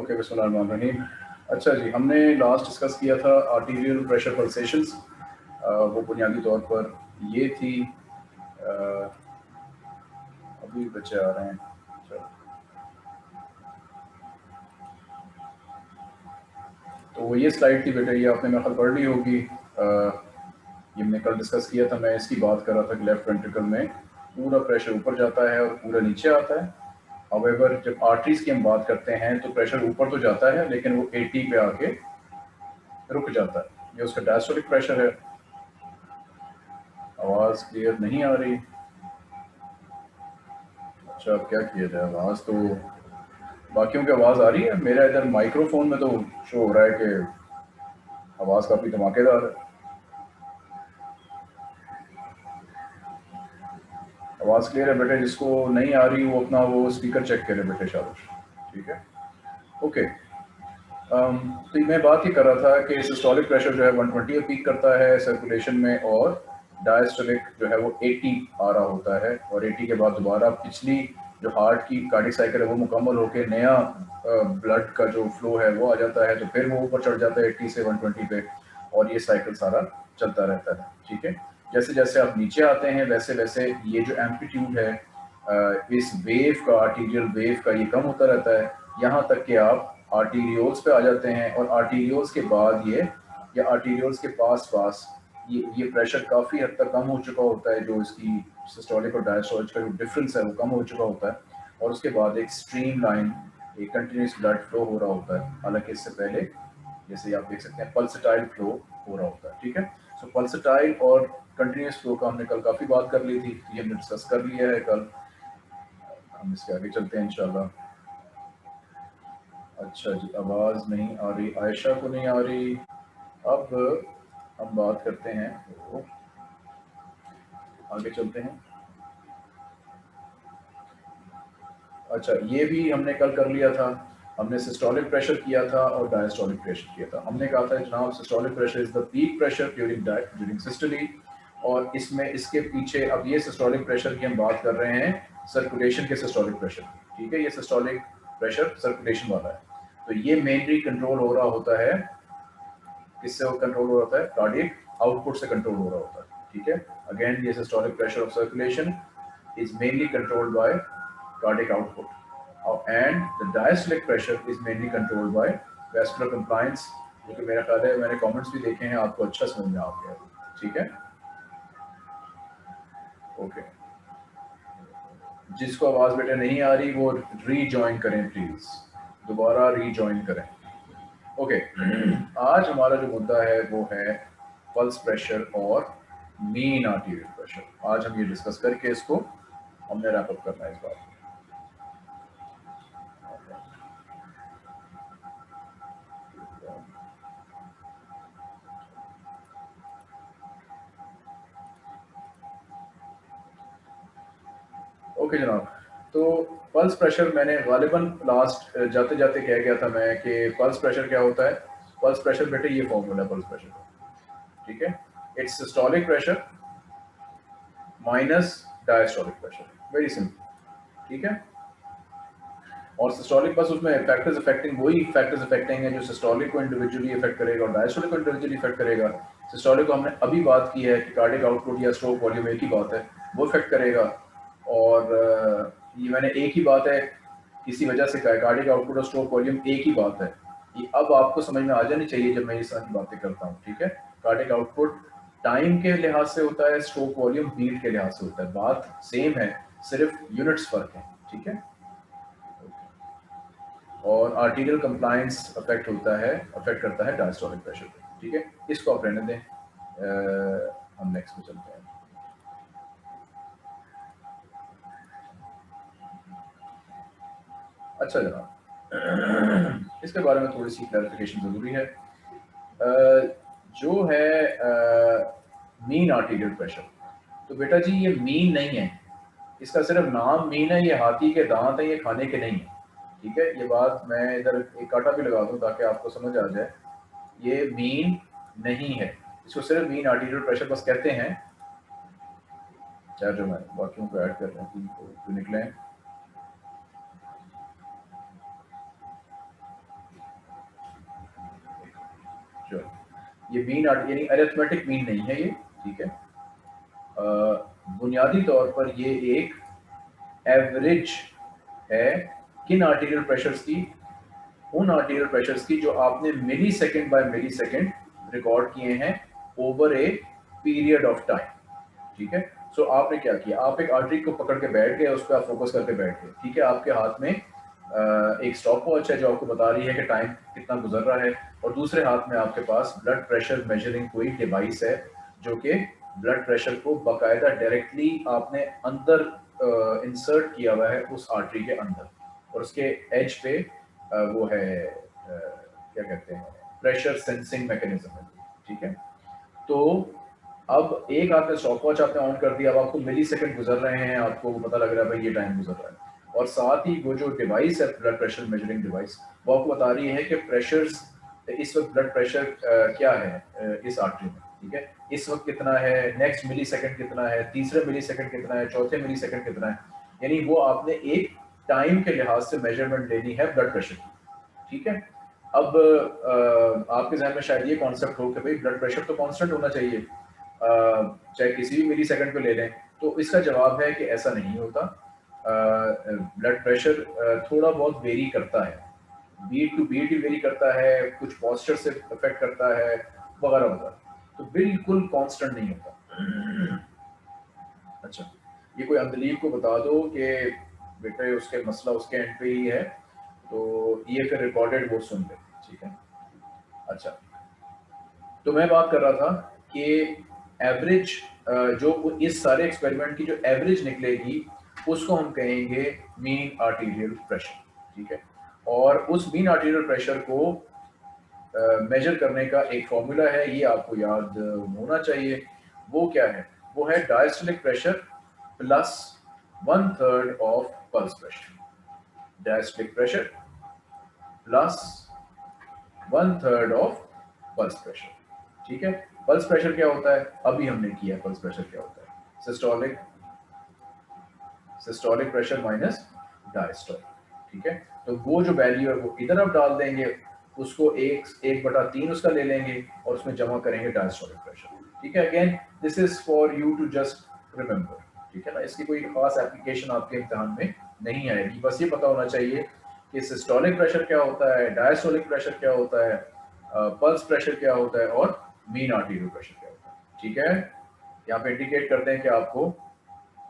Okay बिस्मिल्लाहिर्रहमानिर्रहीम अच्छा जी हमने लास्ट डिस्कस किया था आर्टीरियल प्रेशर पल्सेशंस वो बुनियादी तौर पर ये थी आ, अभी बच्चे आ रहे हैं। तो वो ये स्लाइड थी बेटा ये आपने मेरे पढ़ ली होगी। ये हमने कल डिस्कस किया था मैं इसकी बात कर रहा था कि लेफ़्ट वेंट्रिकल में पूरा प्रेशर ऊपर जाता है और पूरा नीचे आता है। अवेवर जब आर्टरीज की हम बात करते हैं तो प्रेशर ऊपर तो जाता है, लेकिन वो 80 पे आके रुक जाता है। ये उसका डायस्टोलिक प्रेशर है। आवाज़ क्लियर नहीं आ रही। अच्छा अब क्या किया जाए? आवाज़ तो बाकियों की आवाज़ आ रही है। मेरा इधर माइक्रोफोन में तो शो हो रहा है कि आवाज़ काफ़ी धमाकेदार है। आवाज़ क्लियर है बेटे जिसको नहीं आ रही वो अपना वो स्पीकर चेक करे बेटे शाबाश ठीक है? ओके um, तो मैं बात ही कर रहा था कि सिस्टोलिक प्रेशर जो है 120 पीक करता है सर्कुलेशन में और डायस्टोलिक जो है वो 80 आ रहा होता है और 80 के बाद दोबारा पिछली जो हार्ट की कार्डिक साइकिल है वो मुकम्मल होकर नया ब्लड का जो फ्लो है वो आ जाता है तो फिर वो ऊपर चढ़ जाता है 80 से 120 पे और ये साइकिल सारा चलता रहता है। ठीक है? जैसे जैसे आप नीचे आते हैं वैसे वैसे ये जो एम्पलीट्यूड है इस वेव का आर्टीरियल वेव का ये कम होता रहता है। यहाँ तक कि आप आर्टीरियोल्स पे आ जाते हैं और आर्टीरियोल्स के बाद ये या आर्टीरियोल्स के पास पास ये ये प्रेशर काफ़ी हद तक कम हो चुका होता है जो इसकी सिस्टोलिक और डायस्टोलिक का जो डिफरेंस है वो कम हो चुका होता है। और उसके बाद एक स्ट्रीम लाइन एक कंटिन्यूस ब्लड फ्लो हो रहा होता है। हालाँकि इससे पहले जैसे आप देख सकते हैं पल्सटाइल फ्लो हो रहा होता है ठीक है? सो so, पल्सटाइल और कंटिन्यूस फ्लो का हमने कल काफ़ी बात कर ली थी, ये हमने डिस्कस कर लिया है कल। हम इसके आगे चलते हैं इंशाल्लाह। अच्छा जी, आवाज़ नहीं आ रही। आयशा को नहीं आ रही। अब हम बात करते हैं। आगे चलते हैं। अच्छा ये भी हमने कल कर लिया था। हमने सिस्टोलिक प्रेशर किया था और डायस्टोलिक प्रेशर किया था। हमने कहा था, जनाब systolic pressure is the peak pressure during during systole और इसमें, इसके पीछे अब ये सिस्टोलिक प्रेशर की हम बात कर रहे हैं सर्कुलेशन के सिस्टोलिक प्रेशर ठीक है, ये सिस्टोलिक प्रेशर सर्कुलेशन वाला है। तो ये मेनली कंट्रोल हो रहा होता है, किससे कंट्रोल हो रहा है? कार्डियक आउटपुट से कंट्रोल हो रहा होता है। ठीक है अगेन ये systolic pressure of circulation is mainly controlled by cardiac output and the diastolic pressure is mainly controlled by vascular compliance, जो कि मेरा ख्याल है, मैंने कमेंट्स भी देखे हैं, आपको अच्छा समझ में आ गया। ठीक है? ओके जिसको आवाज़ बेटा नहीं आ रही, वो रीजॉइन करें प्लीज़ दोबारा रीजॉइन करें. ओके आज हमारा जो मुद्दा है, वो है पल्स प्रेशर और मीन आर्टीरियल प्रेशर आज हम ये डिस्कस करके इसको हमने रैपअप करना है इस बात ओके जनाब। तो पल्स प्रेशर मैंने गालिबन लास्ट जाते जाते कह गया था मैं कि पल्स प्रेशर क्या होता है? पल्स प्रेशर बेटे ये फॉर्मूला पल्स प्रेशर का। ठीक है? It's systolic pressure minus diastolic pressure very simple ठीक है? और सिस्टोलिक बस उसमें फैक्टर्स अफेक्टिंग वही फैक्टर्स अफेक्टिंग है जो सिस्टोलिक को इंडिविजुअली इफ़ेक्ट करेगा और डायस्टोलिक को इंडिविजुअली इफ़ेक्ट करेगा। सिस्टोलिक को हमने अभी बात की है कि कार्डिक आउटपुट या स्ट्रोक वॉल्यूम एक ही बात है, वो इफ़ेक्ट करेगा। और ये मैंने एक ही बात है किसी वजह से कार्डिक आउटपुट और स्ट्रोक वॉल्यूम एक ही बात है ये अब आपको समझ में आ जानी चाहिए जब मैं तरह की बातें करता हूँ ठीक है? कार्डिक आउटपुट टाइम के लिहाज से होता है स्ट्रोक वॉल्यूम बीट के लिहाज से होता है। बात सेम है सिर्फ़ यूनिट्स फ़र्क है ठीक है? और आर्टीरियल कंप्लायंस अफेक्ट होता है अफेक्ट करता है डायस्टोलिक प्रेशर पर ठीक है? इसको आप रहने दें आ, हम नेक्स्ट में चलते हैं। अच्छा जनाब। इसके बारे में थोड़ी सी क्लैरिफिकेशन ज़रूरी है। जो है मीन आर्टिकल प्रेशर तो बेटा जी, ये मीन नहीं है। इसका सिर्फ़ नाम मीन है, ये हाथी के दांत है, ये खाने के नहीं है। ठीक है? ये बात मैं इधर एक काटा भी लगा दूँ ताकि आपको समझ आ जाए। ये मीन नहीं है। इसको सिर्फ़ मीन आर्टिकल प्रेशर बस कहते हैं। चार जो मैं बाकियों को ऐड कर रहे हैं निकले ये मीन यानी अरिथमेटिक मीन नहीं है ये ठीक है? बुनियादी तौर पर ये एक एवरेज है किन आर्टीरियल प्रेशर्स की? उन आर्टीरियल प्रेशर्स की जो आपने millisecond by millisecond record किए हैं over a period of time ठीक है? सो so, आपने क्या किया? आप एक आर्टरी को पकड़ के बैठ गए उस पर आप फोकस करके बैठ गए ठीक है? आपके हाथ में एक स्टॉप वॉच है जो आपको बता रही है कि टाइम कितना गुजर रहा है और दूसरे हाथ में आपके पास ब्लड प्रेशर मेजरिंग कोई डिवाइस है जो कि ब्लड प्रेशर को बाकायदा डायरेक्टली आपने अंदर इंसर्ट किया हुआ है उस आर्टरी के अंदर। और उसके एज पे वो है क्या कहते हैं प्रेशर सेंसिंग मैकेनिज्म है। ठीक है? तो अब एक आपने स्टॉप वॉच आपने ऑन कर दिया, अब आपको मिली सेकेंड गुजर रहे हैं, आपको पता लग रहा है भाई ये टाइम गुजर रहा है। और साथ ही वो जो डिवाइस है ब्लड प्रेशर मेजरिंग डिवाइस वो आपको बता रही है कि प्रेशर्स इस वक्त ब्लड प्रेशर क्या है इस आर्टरी में ठीक है? इस वक्त कितना है नेक्स्ट मिली सेकेंड कितना है तीसरे मिली सेकेंड कितना है चौथे मिली सेकेंड कितना है? यानी वो आपने एक टाइम के लिहाज से मेज़रमेंट लेनी है ब्लड प्रेशर की ठीक है? अब आ, आपके जहन में शायद ये कॉन्सेप्ट हो कि भाई ब्लड प्रेशर तो कांस्टेंट होना चाहिए चाहे किसी भी मिली सेकेंड पे ले लें तो इसका जवाब है कि ऐसा नहीं होता। ब्लड प्रेशर थोड़ा बहुत वेरी करता है। बीट टू बीट ही वेरी करता है, कुछ पॉस्चर से अफेक्ट करता है, वगैरह वगैरह। तो बिल्कुल कांस्टेंट नहीं होता। अच्छा ये कोई अंदलीब को बता दो कि बेटे, उसके मसला उसके एंड पे ही है तो ये फिर रिकॉर्डेड वो सुन ले, ठीक है? अच्छा तो मैं बात कर रहा था कि एवरेज जो इस सारे एक्सपेरिमेंट की जो एवरेज निकलेगी उसको हम कहेंगे मीन आर्टीरियल प्रेशर, ठीक है? और उस मीन आर्टीरियल प्रेशर को मेजर करने का एक फॉर्मूला है, ये आपको याद होना चाहिए। वो क्या है? वो है diastolic pressure plus one third of pulse pressure diastolic pressure plus one third of pulse pressure ठीक है? पल्स प्रेशर क्या होता है? अभी हमने किया पल्स प्रेशर क्या होता है? Systolic systolic pressure minus diastolic ठीक है? तो वो जो वैल्यू है, वो इधर आप डाल देंगे, उसको एक एक बटा तीन उसका ले लेंगे और उसमें जमा करेंगे डायस्टोलिक प्रेशर ठीक है? Again this is for you to just remember ठीक है ना? इसकी कोई खास एप्लीकेशन आपके इम्तहान में नहीं आएगी। बस ये पता होना चाहिए कि सिस्टोलिक प्रेशर क्या होता है डायस्टोलिक प्रेशर क्या होता है पल्स प्रेशर क्या होता है और मीन आर्टीरियल प्रेशर क्या होता है। ठीक है? यहाँ पे इंडिकेट करते हैं कि आपको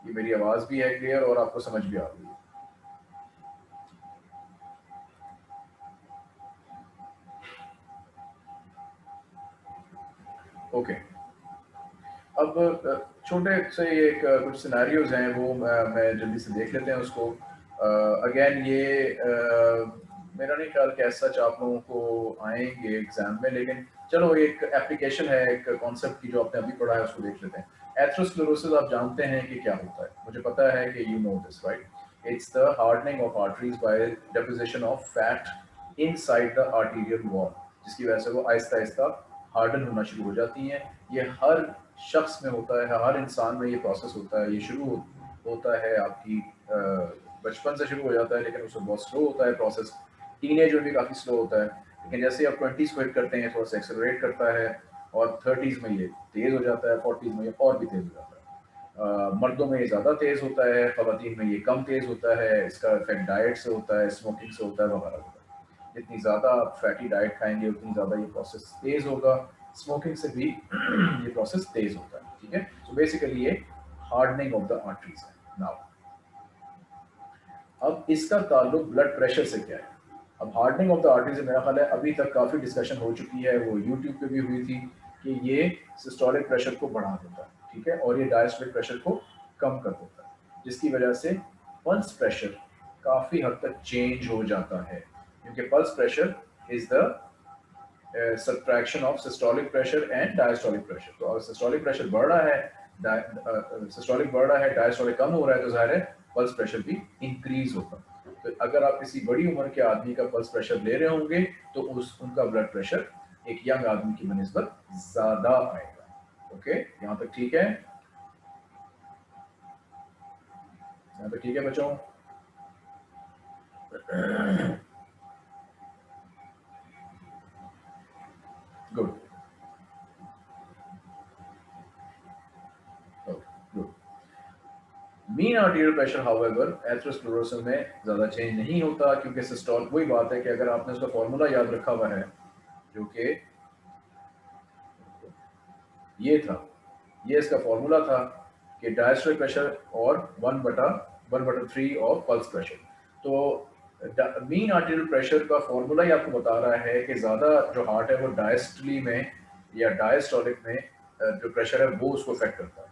ये मेरी आवाज़ भी है क्लियर और आपको समझ भी आ रही है। ओके अब छोटे से एक कुछ सिनेरियोज हैं, वो मैं जल्दी से देख लेते हैं उसको। अगेन ये मेरा नहीं ख्याल कि सच आप लोगों को आएँगे एग्ज़ाम में, लेकिन चलो एक एप्लीकेशन है, एक कॉन्सेप्ट की जो आपने अभी पढ़ा है, उसको देख लेते हैं। एथ्रोस्क्लेरोसिस आप जानते हैं कि क्या होता है। मुझे पता है कि you know this right it's the hardening of arteries by deposition of fat inside the arterial wall जिसकी वजह से वो आहिस्ता आहिस्ता हार्डन होना शुरू हो जाती हैं। ये हर शख्स में होता है हर इंसान में ये प्रोसेस होता है। ये शुरू हो, होता है आपकी बचपन से शुरू हो जाता है लेकिन उसमें बहुत स्लो होता है प्रोसेस टीनेज में भी काफ़ी स्लो होता है। लेकिन जैसे आप ट्वेंटीज़ को हिट करते हैं थोड़ा सा एक्सेलरेट करता है और थर्टीज़ में ये तेज़ हो जाता है फोर्टीज़ में ये और भी तेज़ हो जाता है। मर्दों में ये ज़्यादा तेज़ होता है ख़वान में ये कम तेज़ होता है, इसका इफ़ेक्ट डाइट से होता है स्मोकिंग से होता है, वगैरह होता है जितनी ज़्यादा आप फैटी डाइट खाएँगे, उतनी ज़्यादा ये प्रोसेस तेज़ होगा। स्मोकिंग से भी ये प्रोसेस तेज़ होता है, ठीक है? सो बेसिकली ये हार्डनिंग ऑफ़ द आर्टरीज है। नाउ अब इसका ताल्लुक ब्लड प्रेशर से क्या है? अब हार्डनिंग ऑफ़ द आर्टरी से मेरा ख्याल है, अभी तक काफ़ी डिस्कशन हो चुकी है, वो यूट्यूब पे भी हुई थी। कि ये सिस्टोलिक प्रेशर को बढ़ा देता है ठीक है? और ये डायस्टोलिक प्रेशर को कम कर देता है जिसकी वजह से पल्स प्रेशर काफ़ी हद तक चेंज हो जाता है। क्योंकि pulse pressure is the subtraction of systolic pressure and diastolic pressure तो अगर सिस्टोलिक प्रेशर बढ़ रहा है सिस्टोलिक uh, बढ़ रहा है डायस्टोलिक कम हो रहा है तो ज़ाहिर है पल्स प्रेशर भी इंक्रीज होगा। तो अगर आप किसी बड़ी उम्र के आदमी का पल्स प्रेशर ले रहे होंगे तो उस उनका ब्लड प्रेशर एक यंग आदमी की बनस्बत ज़्यादा आएगा। ओके? यहाँ तक ठीक है? यहाँ तक ठीक है बच्चों? Good mean arterial pressure however atherosclerosis में ज़्यादा चेंज नहीं होता, क्योंकि सिस्टोल वही बात है कि अगर आपने उसका फॉर्मूला याद रखा हुआ है जो कि ये था। ये इसका फॉर्मूला था कि डायस्ट्रिक प्रेशर और वन बटा वन बटा थ्री ऑफ़ पल्स प्रेशर तो मीन आर्टियल प्रेशर का फॉर्मूला ही आपको बता रहा है कि ज़्यादा जो हार्ट है वो डायस्टली में या डायस्टोलिक में जो प्रेशर है वो उसको अफेक्ट करता है।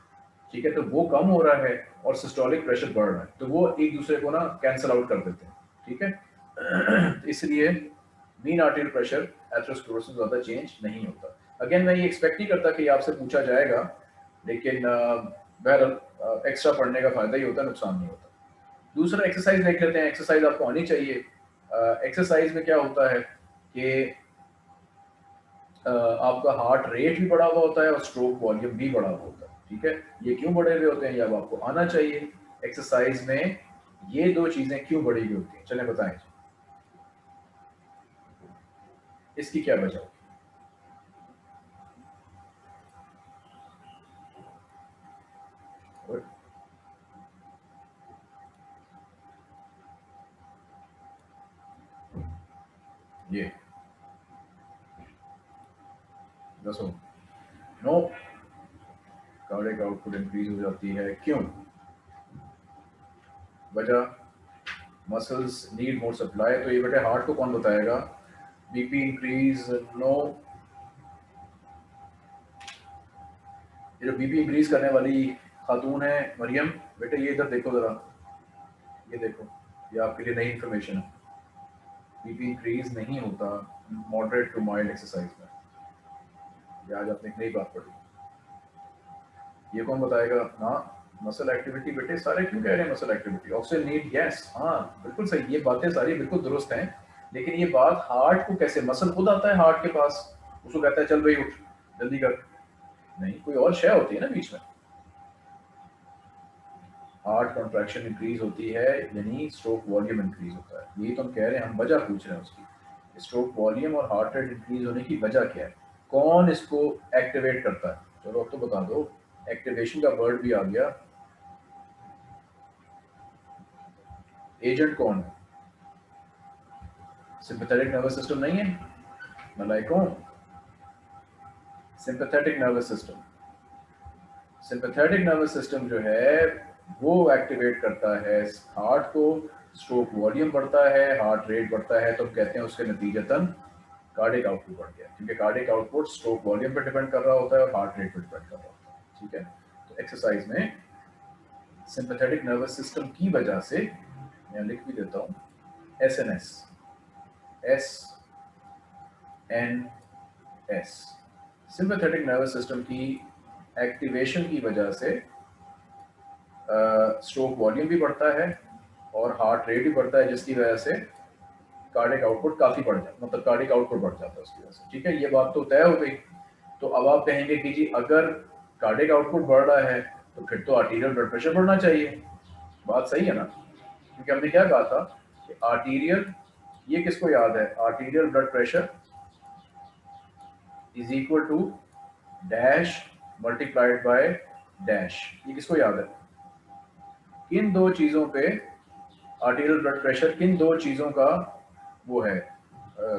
ठीक है? तो वो कम हो रहा है और सिस्टोलिक प्रेशर बढ़ रहा है। तो वो एक दूसरे को ना कैंसिल आउट कर देते हैं। ठीक है? इसलिए मीन आर्टियल प्रेशर एथरोस्क्लेरोसिस ज़्यादा चेंज नहीं होता। अगेन मैं ये एक्सपेक्ट नहीं करता कि आपसे पूछा जाएगा, लेकिन बहरहाल एक्स्ट्रा पढ़ने का फ़ायदा ही होता है नुकसान नहीं होता। दूसरा एक्सरसाइज देख लेते हैं। एक्सरसाइज आपको आनी चाहिए। एक्सरसाइज में क्या होता है कि आपका हार्ट रेट भी बढ़ा हुआ होता है और स्ट्रोक वॉल्यूम भी बढ़ा हुआ होता है। ठीक है? ये क्यों बढ़े हुए होते हैं? ये अब आपको आना चाहिए। एक्सरसाइज में ये दो चीज़ें क्यों बढ़ी हुई होती हैं? चले बताएँ। इसकी क्या वजह? होगी ये। दसो नो। कार्डिक आउटपुट इंक्रीज हो जाती है। क्यों? वजह। मसल्स नीड मोर सप्लाई तो ये बेटे हार्ट को कौन बताएगा? बीपी इंक्रीज नो ये जो बीपी इंक्रीज करने वाली खातून है, मरियम, बेटे ये इधर देखो ज़रा। ये देखो, ये आपके लिए नई इन्फॉर्मेशन है। बीपी इंक्रीज नहीं होता मॉडरेट टू माइल्ड एक्सरसाइज में। ये आज आपने एक नई बात पढ़ी। ये कौन बताएगा? हाँ मसल एक्टिविटी बेटे सारे क्यों कह रहे हैं muscle activity oxygen need yes हाँ बिल्कुल सही, ये बातें सारी बिल्कुल दुरुस्त हैं। लेकिन ये बात हार्ट को कैसे? मसल खुद आता है हार्ट के पास। उसको कहता है, चल भाई, उठ, जल्दी कर। नहीं, कोई और शय होती है ना बीच में। हार्ट कॉन्ट्रैक्शन इंक्रीज होती है, यानी स्ट्रोक वॉल्यूम इंक्रीज होता है। यही तो हम कह रहे हैं, हम वजह पूछ रहे हैं उसकी। स्ट्रोक वॉल्यूम और हार्ट रेट इंक्रीज होने की वजह क्या है? कौन इसको एक्टिवेट करता है? चलो, अब तो बता दो। एक्टिवेशन का वर्ड भी आ गया। एजेंट कौन है? सिंपैथेटिक नर्वस सिस्टम नहीं है? मलाइकों sympathetic nervous system sympathetic nervous system जो है, वो एक्टिवेट करता है हार्ट को स्ट्रोक वॉल्यूम बढ़ता है हार्ट रेट बढ़ता है तो हम कहते हैं उसके नतीजतन कार्डिक आउटपुट बढ़ गया। क्योंकि कार्डिक आउटपुट स्ट्रोक वॉल्यूम पर डिपेंड कर रहा होता है और हार्ट रेट पर डिपेंड कर रहा होता है। ठीक है? तो एक्सरसाइज में सिंपथेटिक नर्वस सिस्टम की वजह से, मैं लिख भी देता हूँ S N S S N S sympathetic nervous system की एक्टिवेशन की वजह से स्ट्रोक वॉल्यूम भी बढ़ता है और हार्ट रेट भी बढ़ता है, जिसकी वजह से कार्डिक आउटपुट काफ़ी बढ़ जाता मतलब कार्डिक आउटपुट बढ़ जाता है उसकी वजह से। ठीक है, ये बात तो तय हो गई। तो अब आप कहेंगे कि जी, अगर कार्डिक आउटपुट बढ़ रहा है तो फिर तो आर्टीरियल ब्लड प्रेशर बढ़ना चाहिए। बात सही है ना? क्योंकि हमने क्या कहा था कि आर्टीरियल ये किसको याद है? Arterial blood pressure is equal to dash multiplied by dash ये किसको याद है? किन दो चीज़ों पे आर्टीरियल ब्लड प्रेशर किन दो चीज़ों का वो है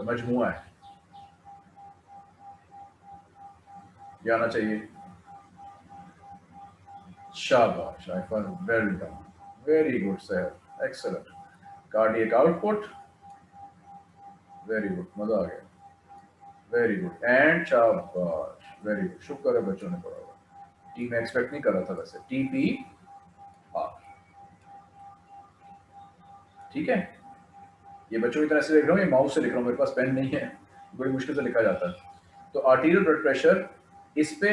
मजमुआ है? जाना चाहिए। शाबाश very done very good sir excellent cardiac output very good मज़ा आ गया। वेरी गुड एंड शाबाश। वेरी गुड शुक्र है बच्चों ने पढ़ा हुआ। टी में एक्सपेक्ट नहीं कर रहा था वैसे। टी पी आर ठीक है? ये बच्चों की तरह से लिख रहा हूँ, ये माउस से लिख रहा हूँ, मेरे पास पेन नहीं है। बड़ी मुश्किल से लिखा जाता है। तो आर्टीरियल ब्लड प्रेशर इस पे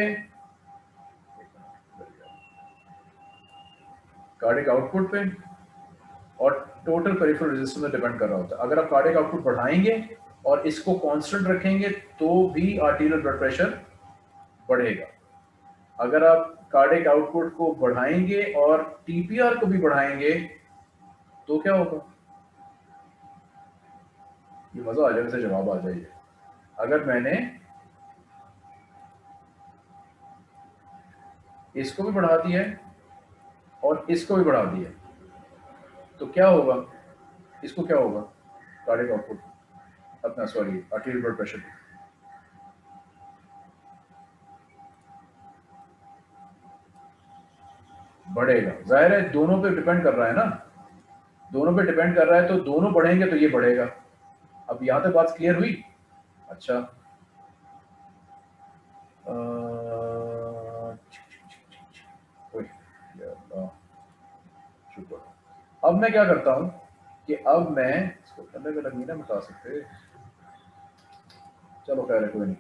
कार्डिक आउटपुट पे और टोटल पेरिफेरल रेजिस्टेंस में डिपेंड कर रहा होता है। अगर आप कार्डिक आउटपुट बढ़ाएँगे और इसको कांस्टेंट रखेंगे तो भी आर्टीरियल ब्लड प्रेशर बढ़ेगा। अगर आप कार्डिक आउटपुट को बढ़ाएँगे और टीपीआर को भी बढ़ाएँगे तो क्या होगा? ये मज़ा आ जाएगा जवाब आ जाइए अगर मैंने इसको भी बढ़ा दिया और इसको भी बढ़ा दिया तो क्या होगा? इसको क्या होगा? कार्डिक आउटपुट अपना सॉरी आर्टीरियल ब्लड प्रेशर बढ़ेगा। ज़ाहिर है, दोनों पे डिपेंड कर रहा है ना? दोनों पे डिपेंड कर रहा है तो दोनों बढ़ेंगे तो ये बढ़ेगा। अब यहाँ तक बात क्लियर हुई? अच्छा। अब मैं क्या करता हूँ कि अब मैं इसको अलग अलग नहीं ना बता सकते चलो कह रहे कोई नहीं।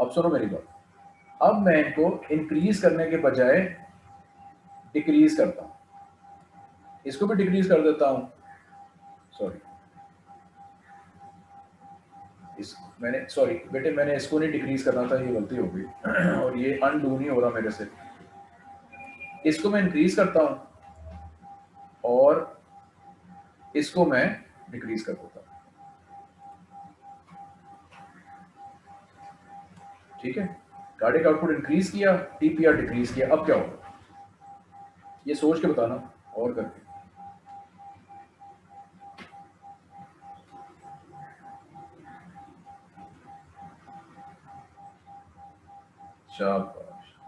अब सुनो मेरी बात। अब मैं इनको इंक्रीज करने के बजाय डिक्रीज करता हूँ। इसको भी डिक्रीज कर देता हूँ। सॉरी इस, मैंने सॉरी बेटे, मैंने इसको नहीं डिक्रीज करना था, ये गलती हो गई। और ये अनडू नहीं हो रहा मेरे से। इसको मैं इंक्रीज करता हूँ। और इसको मैं डिक्रीज कर देता हूँ। ठीक है? कार्डिक आउटपुट इंक्रीज किया टीपीआर डिक्रीज किया, अब क्या होगा? ये सोच के बताना और करके।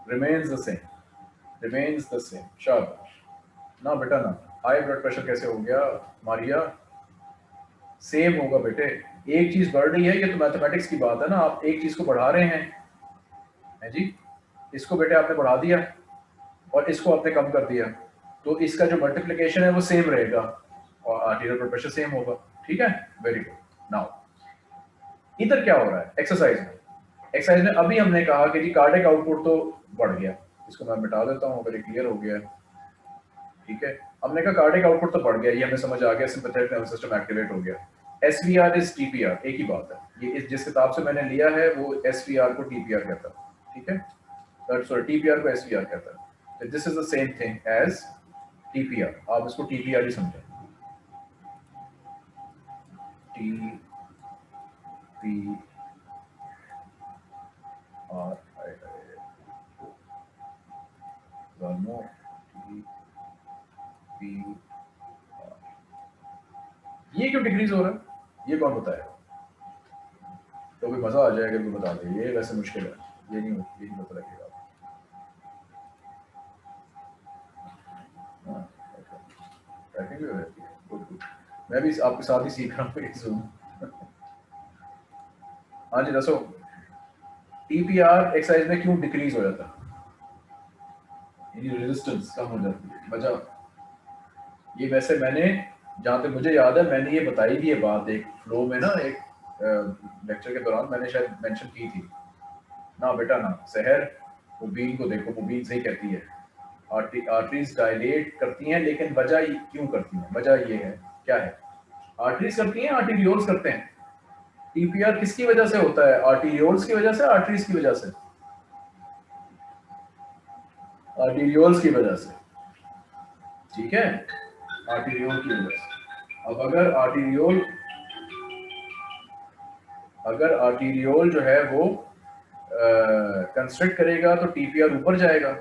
remains the same remains the same शाबाश। ना बेटा, ना। हाई ब्लड प्रेशर कैसे हो गया? मारिया सेम होगा बेटे। एक चीज़ बढ़ रही है, ये तो मैथमेटिक्स की बात है ना, आप एक चीज़ को बढ़ा रहे हैं। है जी? इसको बेटे आपने बढ़ा दिया और इसको आपने कम कर दिया। तो इसका जो मल्टीप्लीकेशन है, वो सेम रहेगा और आर्टीरियल ब्लड प्रेशर सेम होगा। ठीक है? वेरी गुड नाउ इधर क्या हो रहा है? एक्सरसाइज में। एक्सरसाइज में अभी हमने कहा कि जी कार्डिक आउटपुट तो बढ़ गया। इसको मैं मिटा देता हूँ अगर क्लियर हो गया। ठीक है? हमने कहा कार्डिक आउटपुट तो बढ़ गया, ये हमें समझ आ गया, सिंपैथेटिक नर्वस सिस्टम एक्टिवेट हो गया। S V R is TPR एक ही बात है। ये इस, जिस किताब से मैंने लिया है, वो एस वी आर को टीपीआर कहता है, ठीक है? सॉरी टीपीआर को एस वी आर कहता है। This is the same thing as TPR आप इसको टीपीआर ही समझें। T P R T P ये क्यों डिक्रीज हो रहा है? ये कौन बताएगा? तो भी मज़ा आ जाएगा तो बता दे ये वैसे मुश्किल है। ये नहीं ये नहीं पता लगेगा। हो है गुड मैं भी आपके साथ ही सीख रहा हूँ हाँ जी, दसो। टीपीआर एक्सरसाइज में क्यों डिक्रीज हो जाता? यानी रेजिस्टेंस कम हो जाती है। वजह ये वैसे मैंने, जहाँ तक मुझे याद है, मैंने ये बताई थी ये बात एक फ्लो में ना, एक लेक्चर के दौरान मैंने शायद मेंशन की थी। ना बेटा, ना, शहर, मुबीन को देखो, मुबीन सही कहती है। आर्टरीज डायलेट करती हैं, लेकिन वजह क्यों करती हैं? वजह ये है, क्या है? आर्टरीज करती हैं, आर्टीरियोल्स करते हैं। टीपीआर किसकी वजह से होता है? आर्टीरियोल्स की वजह से, आर्टरीज की वजह से? आर्टीरियोल्स की वजह से। ठीक है? आर्टीरियोल की से। अब अगर आर्टीरियोल अगर आर्टीरियोल जो है वो कंस्ट्रक्ट करेगा तो टीपीआर ऊपर जाएगा।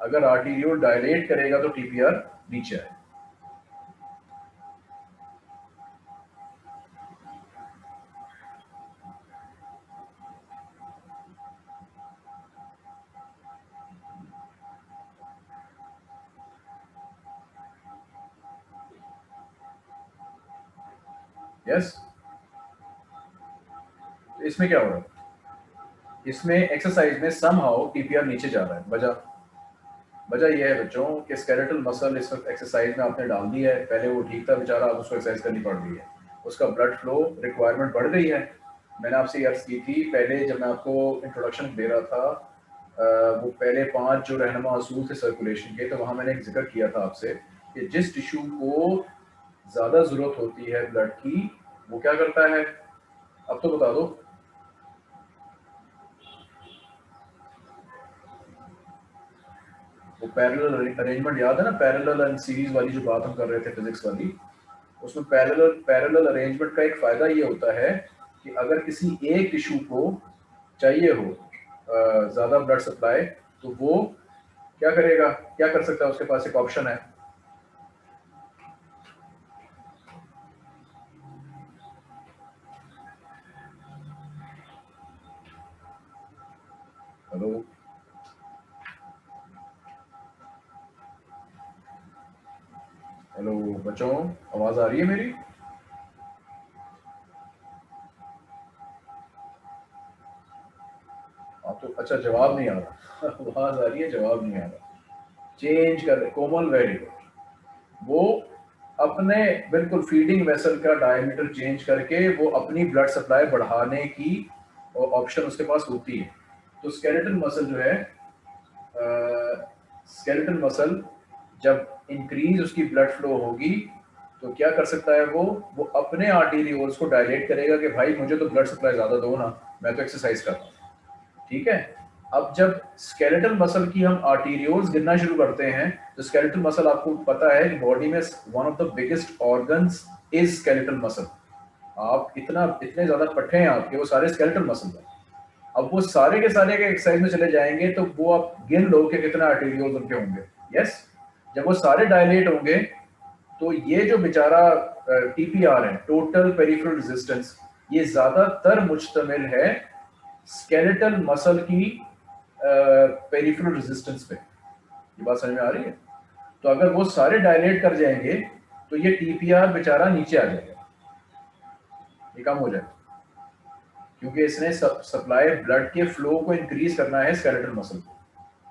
अगर आर्टीरियोल डायलेट करेगा तो टीपीआर नीचे आए इसमें क्या हो रहा है? इसमें एक्सरसाइज में सम हाउ टीपीआर नीचे जा रहा है। वजह वजह यह है बच्चों कि स्केलेटल मसल इस वक्त एक्सरसाइज में आपने डाल दिया है। पहले वो ठीक था बेचारा, अब उसको एक्सरसाइज करनी पड़ रही है। उसका ब्लड फ्लो रिक्वायरमेंट बढ़ गई है। मैंने आपसे अर्ज़ की थी, पहले जब मैं आपको इंट्रोडक्शन दे रहा था वो पहले पाँच जो रहनमा असूल थे सर्कुलेशन के तो वहाँ मैंने एक ज़िक्र किया था आपसे कि जिस टिश्यू को ज़्यादा ज़रूरत होती है ब्लड की, वो क्या करता है? अब तो बता दो। वो पैरेलल अरेंजमेंट याद है ना? पैरेलल एंड सीरीज़ वाली जो बात हम कर रहे थे फिजिक्स वाली, उसमें पैरेलल पैरेलल अरेंजमेंट का एक फ़ायदा ये होता है कि अगर किसी एक टिश्यू को चाहिए हो ज़्यादा ब्लड सप्लाई तो वो क्या करेगा? क्या कर सकता है? उसके पास एक ऑप्शन है। हेलो हेलो बच्चों, आवाज़ आ रही है मेरी? आप तो अच्छा जवाब नहीं आ रहा। आवाज़ आ रही है, जवाब नहीं आ रहा। चेंज कर कोमल वेरी गुड वो अपने, बिल्कुल फीडिंग वेसल का डायमीटर चेंज करके, वो अपनी ब्लड सप्लाई बढ़ाने की ऑप्शन उसके पास होती है। तो स्केलेटन मसल जो है स्केलेटन मसल जब इंक्रीज उसकी ब्लड फ्लो होगी तो क्या कर सकता है वो? वो अपने आर्टीरियोल्स को डायलेट करेगा कि भाई मुझे तो ब्लड सप्लाई ज़्यादा दो ना, मैं तो एक्सरसाइज कर रहा ठीक है? अब जब स्केलेटल मसल की हम आर्टीरियोल्स गिनना शुरू करते हैं तो स्केलेटल मसल आपको पता है बॉडी में one of the biggest organs is skeletal muscle आप इतना, इतने ज़्यादा पट्टे हैं आपके, वो सारे स्केलेटल मसल हैं। अब वो सारे के सारे के एक्सरसाइज में चले जाएँगे तो वो आप गिन लो कि कितना आर्टीरियोल्स उनके होंगे। यस जब वो सारे डायलेट होंगे तो ये जो बेचारा टीपीआर है टोटल पेरिफेरल रेजिस्टेंस ये ज़्यादातर मुश्तमिल है स्केलेटल मसल की पेरिफेरल रेजिस्टेंस पे। ये बात समझ में आ रही है? तो अगर वो सारे डायलेट कर जाएँगे तो ये टीपीआर बेचारा नीचे आ जाएगा। ये कम हो जाएगा क्योंकि इसने सप्लाई ब्लड के फ्लो को इंक्रीज करना है स्केलेटल मसल को।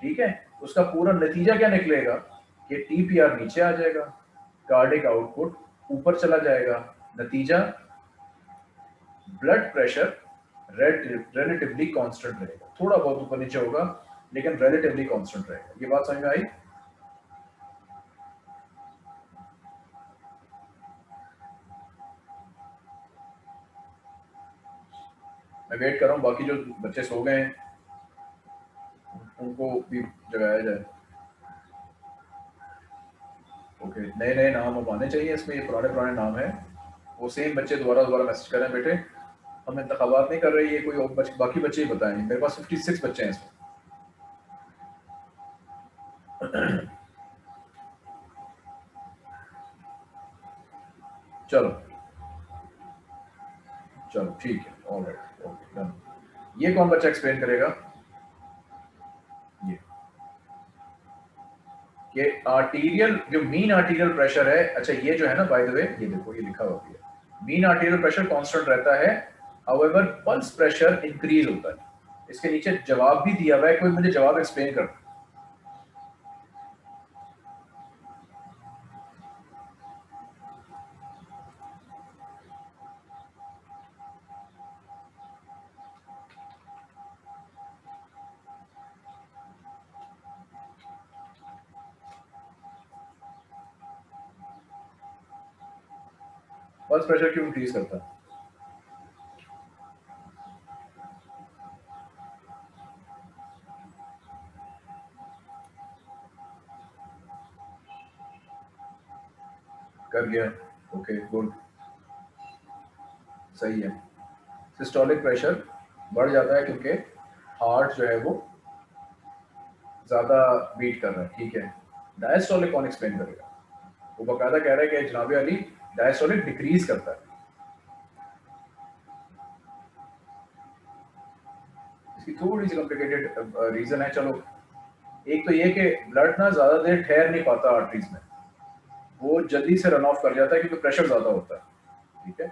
ठीक है? उसका पूरा नतीजा क्या निकलेगा? कि टीपीआर नीचे आ जाएगा। कार्डिक आउटपुट ऊपर चला जाएगा। नतीजा ब्लड प्रेशर रिलेटिवली कांस्टेंट रहेगा। थोड़ा बहुत ऊपर नीचे होगा, लेकिन रिलेटिवली कांस्टेंट रहेगा। ये बात समझ आई? मैं वेट कर रहा हूँ, बाकी जो बच्चे सो गए हैं, उनको भी जगाया जाए। ओके नए नए नाम अब आने चाहिए इसमें ये पुराने पुराने नाम है। वो सेम बच्चे दोबारा दोबारा मैसेज कर रहे हैं बेटे हम इंतबात नहीं कर रहे ये कोई और बच, बाकी बच्चे ही बताएँ मेरे पास 56 बच्चे हैं इसमें. चलो। चलो ठीक है ऑल राइट ओके डन ये कौन बच्चा एक्सप्लेन करेगा? आर्टीरियल जो मीन आर्टीरियल प्रेशर है अच्छा ये जो है ना बाय द वे ये देखो, ये लिखा हुआ है। मीन आर्टीरियल प्रेशर कांस्टेंट रहता है हाउएवर पल्स प्रेशर इंक्रीज होता है। इसके नीचे जवाब भी दिया हुआ है, कोई मुझे जवाब एक्सप्लेन कर प्रेशर क्यों इंक्रीज करता? है कर गया ओके गुड सही है। सिस्टोलिक प्रेशर बढ़ जाता है क्योंकि हार्ट जो है वो ज़्यादा बीट कर रहा है। ठीक है। डायस्टोलिक कौन एक्सप्लेन करेगा? वो बकायदा कह रहा है कि जनाब अली डायस्टोलिक डिक्रीज करता है। इसकी थोड़ी सी कॉम्प्लिकेटेड रीजन है, चलो। एक तो ये कि ब्लड ना ज़्यादा देर ठहर नहीं पाता आर्टरीज में। वो जल्दी से रन ऑफ़ कर जाता है क्योंकि प्रेशर ज़्यादा होता है, ठीक है?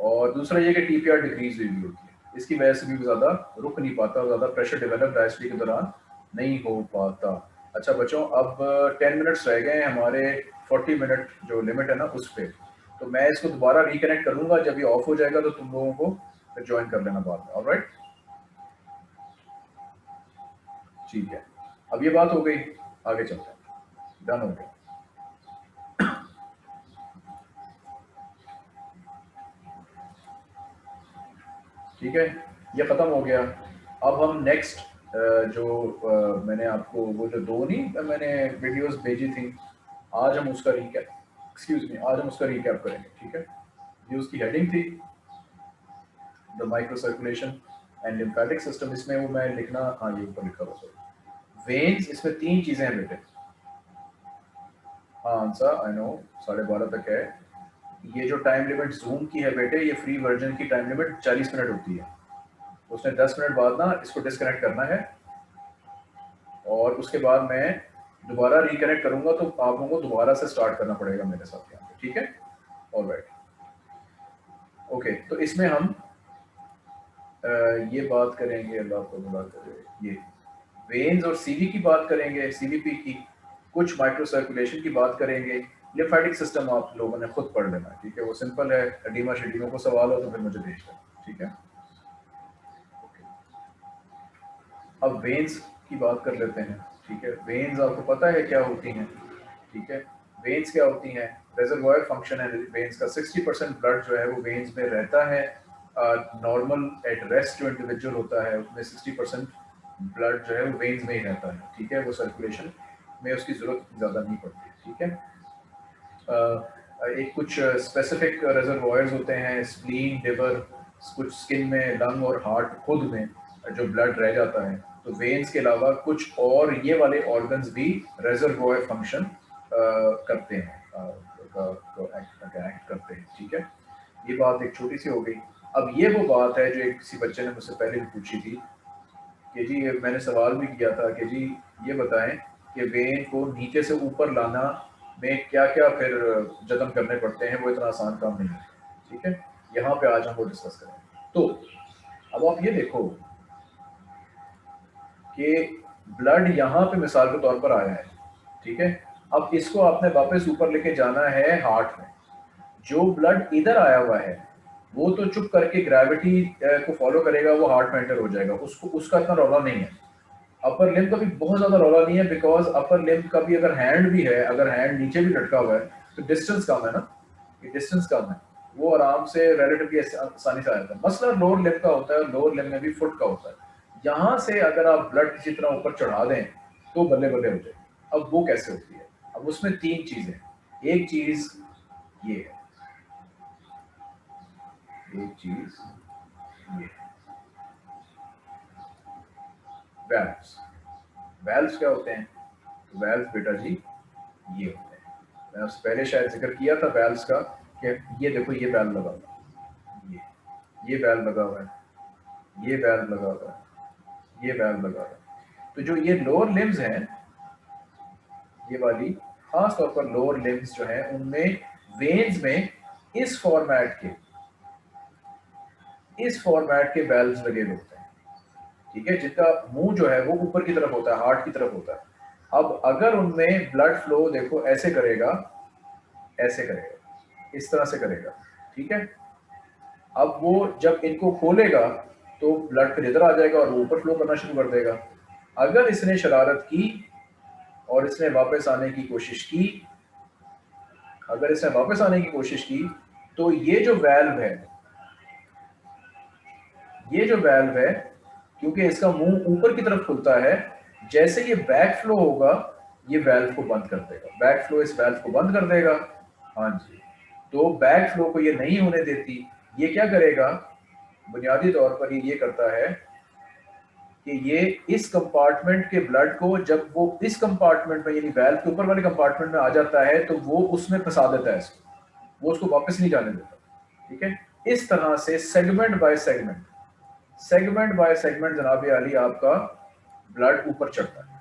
और दूसरा ये कि टीपीआर डिक्रीज हुई भी होती है। इसकी वजह से भी ज़्यादा रुक नहीं पाता ज़्यादा प्रेशर डेवलप डायस्ट्री के दौरान नहीं हो पाता। अच्छा बच्चों, अब टेन मिनट्स रह गए हैं हमारे फोर्टी मिनट जो लिमिट है ना, उस पर तो मैं इसको दोबारा रिकनेक्ट करूँगा, जब ये ऑफ़ हो जाएगा तो तुम लोगों को ज्वाइन कर लेना बाद में ऑलराइट ठीक है। अब ये बात हो गई, आगे चलते हैं। डन हो गया। ठीक है, ये ख़त्म हो गया। अब हम नेक्स्ट जो मैंने आपको वो जो दो नहीं, मैंने वीडियोस भेजी थी, आज हम उसका रिकैप एक्सक्यूज मी आज हम उसका रिकैप करेंगे, ठीक है? ये उसकी हेडिंग थी the microcirculation and lymphatic system इसमें वो मैं लिखना हाँ ये ऊपर लिखा हुआ वेन्स इसमें तीन चीज़ें हैं बेटे। हाँ आंसर आई नो साढ़े बारह तक है। ये जो टाइम लिमिट जूम की है बेटे, ये फ्री वर्जन की टाइम लिमिट 40 मिनट होती है। उसने 10 मिनट बाद ना इसको डिसकनेक्ट करना है। और उसके बाद मैं दोबारा रिकनेक्ट करूँगा तो आप लोगों को दोबारा से स्टार्ट करना पड़ेगा मेरे साथ यहाँ पे ठीक है? ऑल राइट ओके तो इसमें हम आ, ये बात करेंगे अल्लाह को बुला करे ये वेन्स और सीवी की बात करेंगे सीवीपी की कुछ माइक्रो सर्कुलेशन की बात करेंगे लिम्फेटिक सिस्टम आप लोगों ने खुद पढ़ लेना ठीक है? वो सिंपल है एडीमा शेडीमा को सवाल हो तो फिर मुझे भेज देना ठीक है? अब वेन्स की बात कर लेते हैं। ठीक है? वेन्स आपको पता है क्या होती हैं? ठीक है? वेन्स क्या होती हैं? रेजरवॉयर फ़ंक्शन है वेन्स का। 60 परसेंट ब्लड जो है वो वेन्स में रहता है। नॉर्मल एट रेस्ट जो इंडिविजुअल होता है उसमें 60 परसेंट ब्लड जो है वो वेन्स में ही रहता है। ठीक है? वो सर्कुलेशन में उसकी ज़रूरत ज़्यादा नहीं पड़ती। ठीक है? Uh, एक कुछ स्पेसिफिक रेजरवॉयर्स होते हैं स्प्लीन लिवर कुछ स्किन में लंग और हार्ट खुद में जो ब्लड रह जाता है। तो वेन्स के अलावा कुछ और ये वाले ऑर्गन्स भी रेजरवॉयर फ़ंक्शन करते हैं एक्ट करते हैं, ठीक है? ये बात एक छोटी सी हो गई। अब ये वो बात है जो एक किसी बच्चे ने मुझसे पहले भी पूछी थी कि जी, मैंने सवाल भी किया था कि जी, ये बताएँ कि वेन को नीचे से ऊपर लाना में क्या क्या फिर जतन करने पड़ते हैं, वो इतना आसान काम नहीं है, ठीक है? यहाँ पे आज हम वो डिस्कस करें तो अब आप ये देखो कि ब्लड यहाँ पे मिसाल के तौर पर आया है, ठीक है? अब इसको आपने वापस ऊपर लेके जाना है हार्ट में। जो ब्लड इधर आया हुआ है, वो तो चुप करके ग्रेविटी को फॉलो करेगा, वो हार्ट में एंटर हो जाएगा। उसको, उसका इतना रौला नहीं है। अपर लिम का भी बहुत ज़्यादा रौला नहीं है बिकॉज़ अपर लिम का भी अगर हैंड भी है, अगर हैंड नीचे भी लटका हुआ है तो डिस्टेंस कम है ना? ये डिस्टेंस कम है। वो आराम से रिलेटिवली आसानी से आ जाता है। मसला लोअर लिम का होता है लोअर लिम में भी फुट का होता है। यहाँ से अगर आप ब्लड किसी तरह ऊपर चढ़ा दें तो बल्ले बल्ले हो जाए अब वो कैसे होती है? अब उसमें तीन चीज़ें एक चीज़ ये है। एक चीज़ ये वैल्व्स वैल्व्स क्या होते हैं? तो वैल्व्स बेटा जी ये होते हैं। मैं उससे पहले शायद ज़िक्र किया था वैल्व्स का कि ये देखो, ये वैल्व लगा हुआ ये ये वैल्व लगा हुआ है। ये वैल्व लगा हुआ है। ये वैल्व लगा है। तो जो ये लोअर लिम्स हैं, ये वाली खास तौर पर लोअर लिम्स जो है, उनमें वेन्स में इस फॉर्मेट के, इस फॉर्मेट के वेल्व्स लगे होते हैं। ठीक है? जिनका मुँह जो है, वो ऊपर की तरफ़ होता है हार्ट की तरफ़ होता है। अब अगर उनमें ब्लड फ्लो देखो, ऐसे करेगा ऐसे करेगा, इस तरह से करेगा। ठीक है? अब वो जब इनको खोलेगा तो ब्लड फिर इधर आ जाएगा और ऊपर फ्लो करना शुरू कर देगा। अगर इसने शरारत की और इसने वापस आने की कोशिश की, अगर इसने वापस आने की कोशिश की तो ये जो वैल्व है, ये जो वैल्व है, क्योंकि इसका मुँह ऊपर की तरफ़ खुलता है, जैसे ये बैक फ्लो होगा, ये वैल्व को बंद कर देगा। बैक फ्लो इस वैल्व को बंद कर देगा। हाँ जी। तो बैक फ्लो को ये नहीं होने देती। ये क्या करेगा? बुनियादी तौर पर ये करता है कि ये इस कंपार्टमेंट के ब्लड को जब वो इस कंपार्टमेंट में, यानी वैल्व के ऊपर वाले कंपार्टमेंट में आ जाता है तो वो उसमें फंसा देता है इसको। वो उसको वापस नहीं जाने देता। ठीक है? इस तरह से segment by segment segment by segment जनाब अली आपका ब्लड ऊपर चढ़ता है।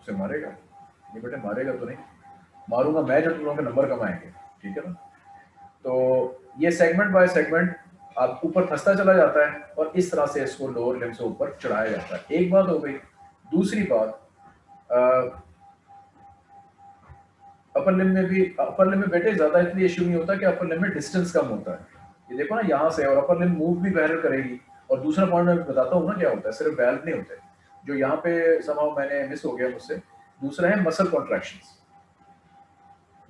उसे मारेगा? ये बेटे, मारेगा तो नहीं। मारूँगा मैं जब तुम लोगों के नंबर कमाएँगे ठीक है ना? तो ये सेगमेंट बाय सेगमेंट आप ऊपर फंसता चला जाता है और इस तरह से इसको लोअर लिम से ऊपर चढ़ाया जाता है। एक बात हो गई, दूसरी बात अपर लिम में भी अपर लिम में बेटे ज़्यादा इसलिए इश्यू नहीं होता कि अपर लिम में डिस्टेंस कम होता है। ये देखो ना, यहाँ से और अपर लिम मूव भी बहरल करेगी। और दूसरा पॉइंट मैं बताता हूँ ना क्या होता है, सिर्फ़ बैल नहीं होते। जो यहाँ पे समाव मैंने मिस हो गया मुझसे। दूसरा है मसल कॉन्ट्रैक्शन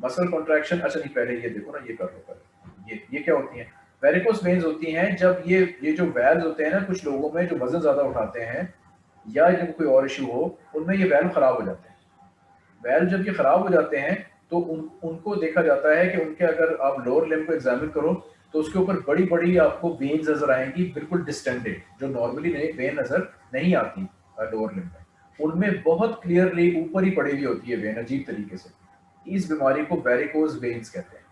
मसल कॉन्ट्रैक्शन अच्छा नहीं, पहले ये देखो ना, ये कर लो। ये ये क्या होती है? वेरिकोस वेन्स होती हैं जब ये ये जो वेल्व होते हैं ना कुछ लोगों में जो वज़न ज़्यादा उठाते हैं या जब कोई और इशू हो, उनमें ये वेल्व खराब हो जाते हैं। वेल्व जब ये खराब हो जाते हैं तो उन, उनको देखा जाता है कि उनके अगर आप लोअर लिम को एग्जामिन करो तो उसके ऊपर बड़ी बड़ी आपको वेन्स नज़र आएँगी, बिल्कुल डिस्टेंडेड जो नॉर्मली नहीं वेन नज़र नहीं आती लोअर लिम में। उनमें बहुत क्लियरली ऊपर ही पड़ी हुई होती है वेन अजीब तरीके से। इस बीमारी को वेरिकोज वेन्स कहते हैं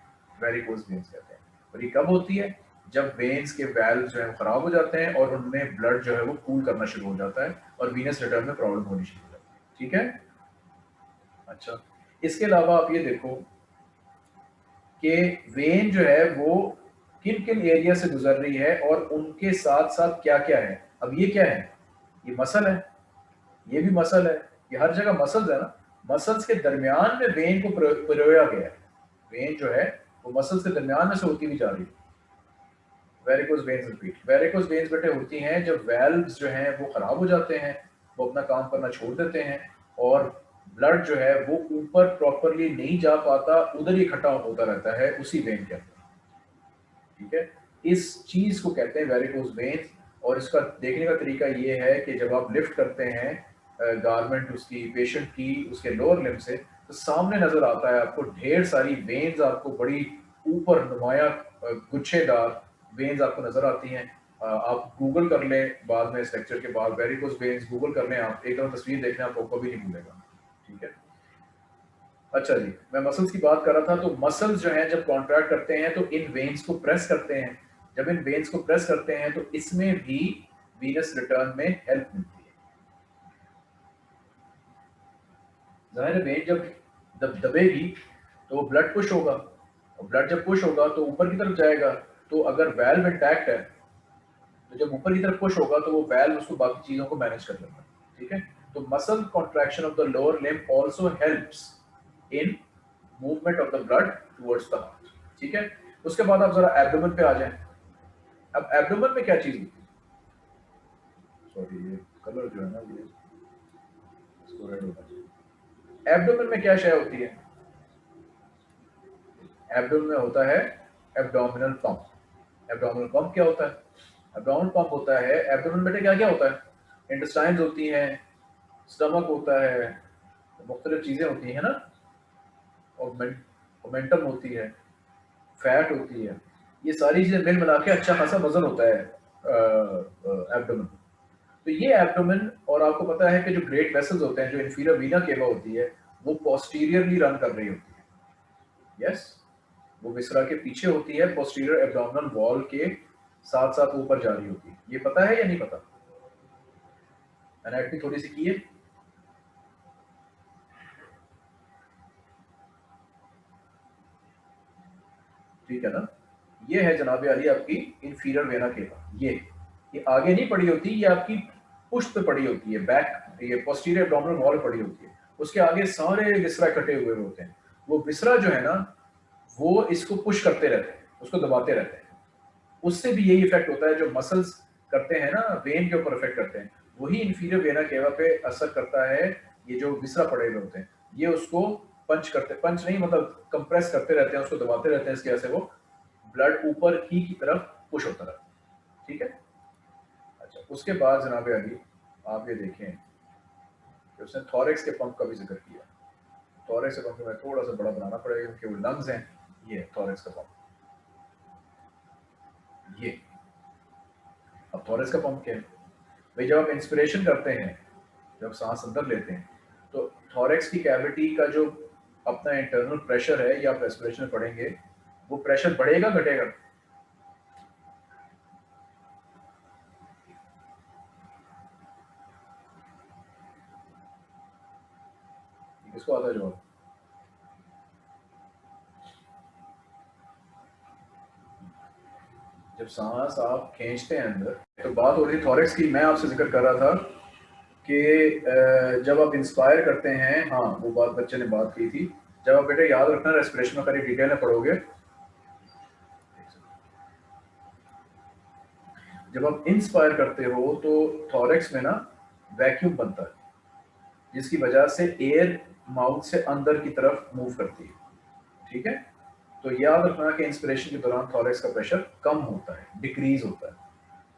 वेरिकोज वेन्स कहते हैं। और ये कब होती है, जब वेन्स के वैल्व जो है खराब हो जाते हैं और उनमें ब्लड जो है वो कूल करना शुरू हो जाता है और वीनस रिटर्न में प्रॉब्लम होनी शुरू हो जाती है। ठीक है? अच्छा इसके अलावा आप ये देखो कि वेन जो है वो किन किन एरिया से गुजर रही है और उनके साथ साथ क्या क्या है? अब ये क्या है? ये मसल है। ये भी मसल है। ये हर जगह मसल्स है ना। मसल्स के दरमियान में वेन को पिरोया गया है। वेन जो है वो मसल्स के दरमियान में से होती हुई जा रही है। Varicose veins repeat varicose veins बेटे होती हैं, जब वेल्व्स जो हैं, वो खराब हो जाते हैं, वो अपना काम करना छोड़ देते हैं और ब्लड जो है, वो ऊपर प्रॉपरली नहीं जा पाता, उधर ही इकट्ठा होता रहता है, उसी वेन के अंदर। ठीक है? इस चीज़ को कहते हैं वेरिकोज वेन्स और इसका देखने का तरीका ये है कि जब आप लिफ्ट करते हैं गारमेंट उसकी पेशेंट की, उसके लोअर लिम से तो सामने नज़र आता है आपको, ढेर सारी वेन्स आपको बड़ी ऊपर नुमाया गुच्छेदार वेन्स आपको नज़र आती हैं। आप गूगल कर लें, बाद में इस लेक्चर के बाद वेरिकोज वेन्स गूगल कर लें आप, एक दफ़ा तस्वीर देखना, आपको कभी नहीं भूलेगा। ठीक है? अच्छा जी, मैं मसल्स की बात कर रहा था तो मसल्स जो हैं, जब कॉन्ट्रैक्ट करते हैं तो इन वेन्स को प्रेस करते हैं। जब इन वेन्स को प्रेस करते हैं तो इसमें भी वीनस रिटर्न में हेल्प मिलती है। जब दब, दबेगी तो ब्लड पुश होगा। और ब्लड जब पुश होगा तो ऊपर की तरफ़ जाएगा तो अगर वेल्व इंटैक्ट है तो जब ऊपर की तरफ़ पुश होगा तो वो वेल्व उसको बाकी चीज़ों को मैनेज कर लेगा, ठीक है? तो muscle contraction of the lower limb also helps in movement of the blood towards the heart ठीक है? उसके बाद आप जरा एब्डोमेन पे आ जाएँ। अब एब्डोमेन में क्या चीज़ होती है? सॉरी ये कलर जो है ना, ये इसको रेड होना एब्डोमेन में क्या शय होती है? एब्डोमेन में होता है एब्डोमिनल पंप एब्डोमिनल पंप क्या होता है? एब्डोमिनल पंप होता है एब्डोमिनल बेटे क्या क्या होता है? इंटेस्टाइन्स होती हैं स्टमक होता है, मुख्तलिफ़ चीज़ें होती हैं ना? मोमेंटम होती है फैट होती है। ये सारी चीज़ें मिल मिला के अच्छा खासा वज़न होता है एब्डोमिन तो ये एब्डोमिन और आपको पता है कि जो ग्रेट वेसल्स होते हैं, जो इन्फीरियर वीना केवा होती है, वो पोस्टीरियरली रन कर रही होती है। Yes yes? वो विसरा के पीछे होती है पोस्टीरियर एब्डोमिनल वॉल के साथ साथ ऊपर जा रही होती है। ये पता है या नहीं पता? एनाटमी थोड़ी सी की है? ठीक है ना? ये है जनाब अली आपकी इन्फीरियर वेना केवा ये। ये आगे नहीं पड़ी होती, ये आपकी पुष्ट पे पड़ी होती है बैक ये पोस्टीरियर एब्डोमिनल वॉल पड़ी होती है। उसके आगे सारे विसरा कटे हुए होते हैं। वो विसरा जो है ना, वो इसको पुश करते रहते हैं, उसको दबाते रहते हैं। उससे भी यही इफ़ेक्ट होता है, जो मसल्स करते हैं ना वेन के ऊपर इफ़ेक्ट करते हैं, वही इन्फीरियर वेना केवा पे असर करता है, ये जो विसरा पड़े हुए होते हैं। ये उसको पंच करते पंच नहीं मतलब कंप्रेस करते रहते हैं, उसको दबाते रहते हैं, इसकी वजह से वो ब्लड ऊपर ही की तरफ़ पुश होता रहता है। ठीक है? उसके बाद जनाब अली, आप ये देखें कि उसने थॉरेक्स के पंप का भी ज़िक्र किया। थॉरेक्स के पंप में थोड़ा सा बड़ा बनाना पड़ेगा क्योंकि वो लंग्स हैं। ये थॉरेक्स का पंप ये। अब थॉरेक्स का पंप क्या है? भाई, जब आप इंस्पिरेशन करते हैं, जब सांस अंदर लेते हैं तो थॉरेक्स की कैविटी का जो अपना इंटरनल प्रेशर है या आप रेस्पिरेशन पढ़ेंगे, वो प्रेशर बढ़ेगा, घटेगा? आता है जवाब जब सांस आप खींचते हैं अंदर तो बात हो रही थॉरेक्स की, मैं आपसे ज़िक्र कर रहा था कि जब आप इंस्पायर करते हैं हाँ वो बात बच्चे ने बात की थी। जब आप बेटे याद रखना रेस्पिरेशन में खाली डिटेल में पढ़ोगे। जब आप इंस्पायर करते हो तो थॉरेक्स में ना वैक्यूम बनता है, जिसकी वजह से एयर माउथ से अंदर की तरफ़ मूव करती है। ठीक है? तो याद रखना कि इंस्पिरेशन के दौरान थॉरेक्स का प्रेशर कम होता है डिक्रीज होता है।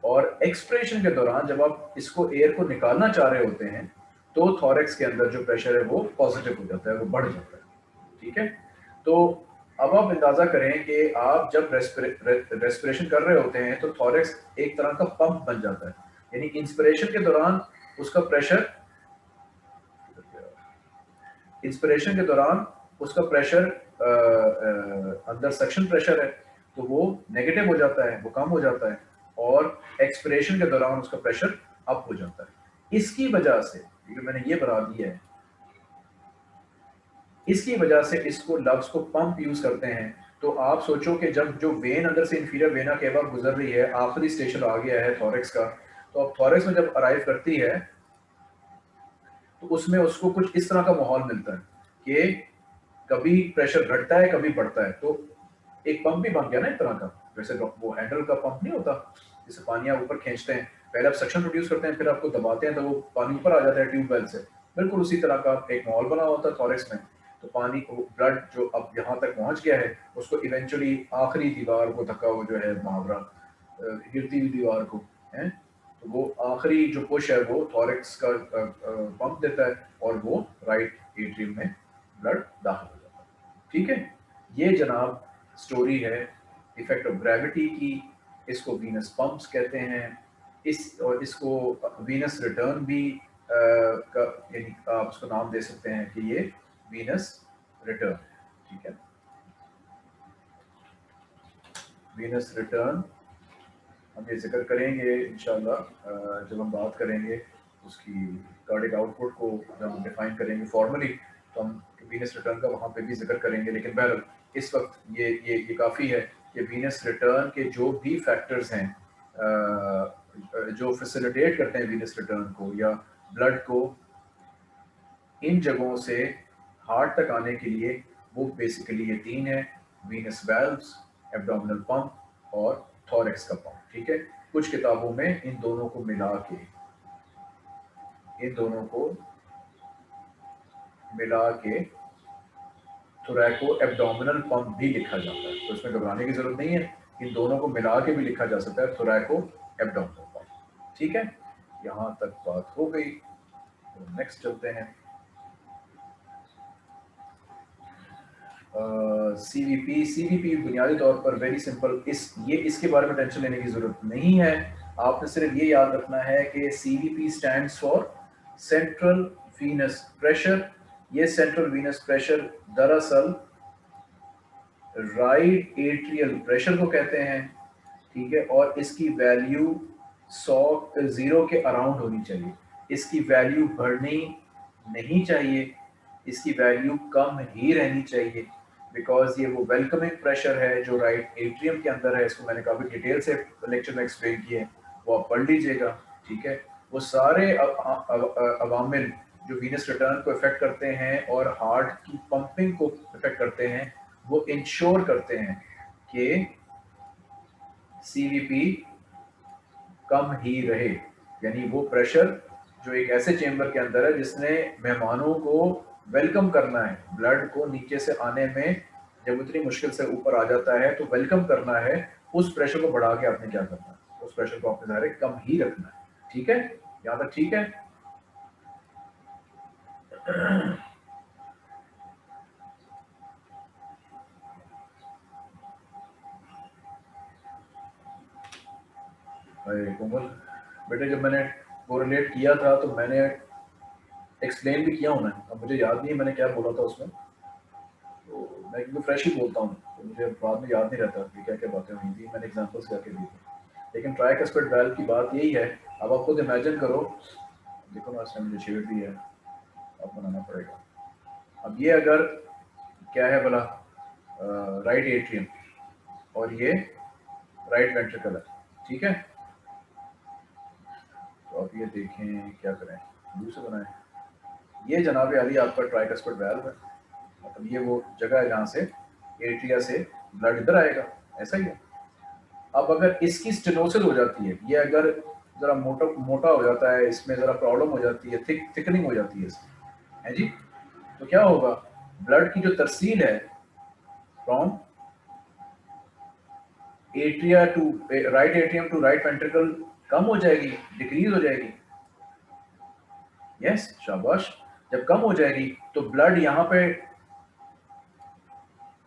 और एक्सप्रेशन के दौरान जब आप इसको एयर को निकालना चाह रहे होते हैं तो थॉरेक्स के अंदर जो प्रेशर है वो पॉजिटिव हो जाता है, वो बढ़ जाता है। ठीक है? तो अब आप अंदाज़ा करें कि आप जब रेस्पिरेशन कर रहे होते हैं तो थॉरेक्स एक तरह का पंप बन जाता है। यानी इंस्पिरेशन के दौरान उसका प्रेशर इंस्पिरेशन के दौरान उसका प्रेशर अंदर सक्शन प्रेशर है तो वो नेगेटिव हो जाता है, वो कम हो जाता है और एक्सपिरेशन के दौरान उसका प्रेशर अप हो जाता है। इसकी वजह से क्योंकि मैंने ये बना दिया है, इसकी वजह से इसको लव्स को पंप यूज़ करते हैं तो आप सोचो कि जब जो वेन अंदर से इंफीरियर वेना केवा गुजर रही है, आखिरी स्टेशन आ गया है थॉरेक्स का तो अब थॉरेक्स में जब अराइव करती है तो उसमें उसको कुछ इस तरह का माहौल मिलता है कि कभी प्रेशर घटता है, कभी बढ़ता है। तो एक पंप भी बन गया ना एक तरह का। वैसे वो हैंडल का पंप नहीं होता, जिसे पानी आप ऊपर खींचते हैं। पहले आप सक्शन प्रोड्यूस करते हैं, फिर आपको दबाते हैं तो वो पानी ऊपर आ जाता है ट्यूबवेल से। बिल्कुल उसी तरह का एक माहौल बना होता है थॉरेक्स में। तो पानी को ब्लड जो अब यहाँ तक पहुँच गया है, उसको इवेंचुअली आखिरी दीवार को धक्का वो जो है, मुहावरा गिरती हुई दीवार को, है? तो वो आखिरी जो पुश है वो थॉरिक्स का पंप देता है और वो राइट एट्रियम में ब्लड दाखिल हो जाता है। ठीक है? ये जनाब स्टोरी है इफ़ेक्ट ऑफ़ ग्रेविटी की, इसको वीनस पंप्स कहते हैं, इस, और इसको वीनस रिटर्न भी यानी आप उसको नाम दे सकते हैं कि ये वीनस रिटर्न है। ठीक है? वीनस रिटर्न हम ये ज़िक्र करेंगे, इंशाल्लाह जब हम बात करेंगे उसकी कार्डिक आउटपुट को जब हम डिफाइन करेंगे फॉर्मली तो हम वीनस रिटर्न का वहाँ पे भी ज़िक्र करेंगे। लेकिन बहर इस वक्त ये ये ये काफ़ी है कि वीनस रिटर्न के जो भी फैक्टर्स हैं जो फैसिलिटेट करते हैं वीनस रिटर्न को या ब्लड को, इन जगहों से हार्ट तक आने के लिए वो बेसिकली ये तीन है वीनस वेल्व्स एब्डोमिनल पंप और थॉरेक्स का पंप ठीक है? कुछ किताबों में इन दोनों को मिला के, इन दोनों को मिला के थोरैको एब्डोमिनल पंप भी लिखा जाता है। तो इसमें घबराने की ज़रूरत नहीं है। इन दोनों को मिला के भी लिखा जा सकता है थोरैको एब्डोमिनल पंप ठीक है? यहाँ तक बात हो गई। तो नेक्स्ट चलते हैं। सीवीपी सीवीपी बुनियादी तौर पर वेरी सिंपल इस, ये इसके बारे में टेंशन लेने की ज़रूरत नहीं है। आपने सिर्फ़ ये याद रखना है कि CVP stands for central venous pressure ये सेंट्रल वीनस प्रेशर दरअसल राइट एट्रियल प्रेशर को कहते हैं, ठीक है? और इसकी वैल्यू सौ ज़ीरो के अराउंड होनी चाहिए। इसकी वैल्यू बढ़नी नहीं चाहिए, इसकी वैल्यू कम ही रहनी चाहिए। बिकॉज़ ये वो वेलकमिंग प्रेशर है जो राइट एट्रियम के अंदर है, इसको मैंने काफ़ी डिटेल से लेक्चर में एक्सप्लेन किए वो आप पढ़ लीजिएगा, ठीक है? वो सारे अवामिल जो वीनस रिटर्न को इफ़ेक्ट करते हैं और हार्ट की पंपिंग को इफ़ेक्ट करते हैं, वो इंश्योर करते हैं कि सीवीपी कम ही रहे। यानी वो प्रेशर जो एक ऐसे चेंबर के अंदर है जिसने मेहमानों को वेलकम करना है। ब्लड को नीचे से आने में जब इतनी मुश्किल से ऊपर आ जाता है तो वेलकम करना है। उस प्रेशर को बढ़ा के आपने क्या करना है? उस प्रेशर को आपने ज़ाहिर कम ही रखना है। ठीक है? यहाँ तक ठीक है? अरे कोमल, बेटे जब मैंने कोरिलेट किया था तो मैंने एक्सप्लेन भी किया हूँ मैं अब मुझे याद नहीं है मैंने क्या बोला था उसमें। तो मैं क्योंकि फ्रेश ही बोलता हूँ तो मुझे बाद में याद नहीं रहता कि क्या क्या बातें हुई थी। मैंने एग्जाम्पल्स करके दी थी। लेकिन ट्राइकस्पेड वेल की बात यही है, अब आप खुद इमेजिन करो। देखो ना, इसमें मुझे शेड भी है अब बनाना पड़ेगा। अब ये अगर क्या है बोला राइट एट्रियम और ये राइट वेंट्रिकल है ठीक है? तो अब ये देखें, क्या करें? ब्लू से बनाएँ। ये जनाब अली आपका ट्राइकस्पर्ट वैल्व है। मतलब ये वो जगह है जहाँ से एट्रिया से ब्लड इधर आएगा। ऐसा ही है। अब अगर इसकी स्टेनोसिस हो जाती है ये अगर ज़रा मोटा मोटा हो जाता है इसमें ज़रा प्रॉब्लम हो जाती है थिक थिकनिंग हो जाती है इसमें। है जी? तो क्या होगा? ब्लड की जो तरसील है from atria to right atrium to right ventricle कम हो जाएगी डिक्रीज हो जाएगी। यस yes, शाबाश। जब कम हो जाएगी तो ब्लड यहाँ पे,